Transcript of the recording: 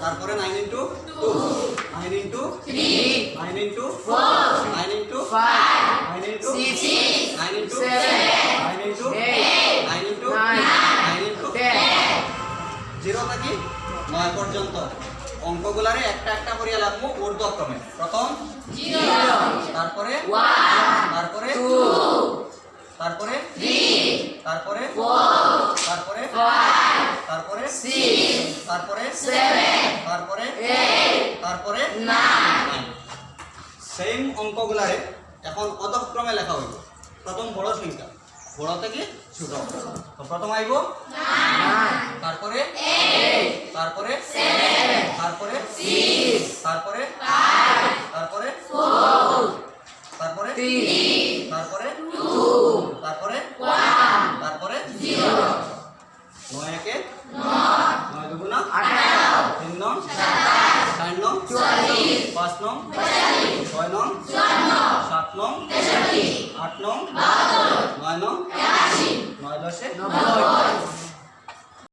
তারপরে nine into two nine into three nine into four nine into five nine into six nine into seven nine into eight nine into nine into zero থেকে নয় পর্যন্ত। অঙ্কগুলারে একটা একটা করিয়া লাগবো ঊর্ধ্বক্রমে প্রথম তারপরে তারপরে তারপরে তারপরে তারপরে তারপরে তারপরে তারপরে? তারপরে? সেম অঙ্কগুলারে এখন অধক্রমে লেখা হইব। প্রথম বড় সংখ্যা। বড় থেকে ছোট। তো প্রথম আইব? তারপরে? তারপরে? তারপরে? তারপরে? তারপরে? তারপরে? তারপরে? তারপরে? তারপরে? নয় একে? নয়। দুগুণা তিন নং চার নং পাঁচ নং ছয় নং সাত নং আট নং নয় নং নয় দশে? নব্বই